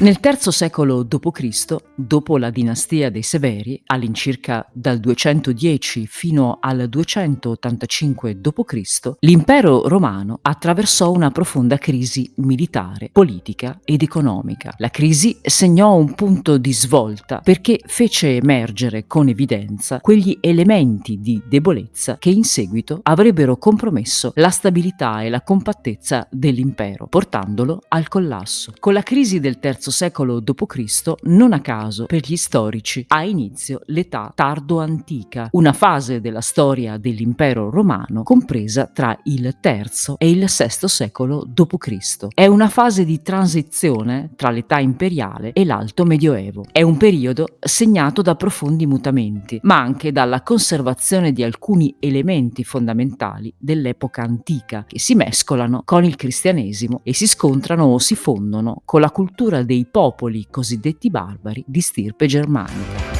Nel III secolo d.C., dopo la dinastia dei Severi, all'incirca dal 210 fino al 285 d.C., l'impero romano attraversò una profonda crisi militare, politica ed economica. La crisi segnò un punto di svolta perché fece emergere con evidenza quegli elementi di debolezza che in seguito avrebbero compromesso la stabilità e la compattezza dell'impero, portandolo al collasso. Con la crisi del terzo secolo d.C., non a caso per gli storici ha inizio l'età tardo-antica, una fase della storia dell'impero romano compresa tra il III e il VI secolo d.C. È una fase di transizione tra l'età imperiale e l'alto medioevo. È un periodo segnato da profondi mutamenti, ma anche dalla conservazione di alcuni elementi fondamentali dell'epoca antica che si mescolano con il cristianesimo e si scontrano o si fondono con la cultura dei popoli cosiddetti barbari di stirpe germanica.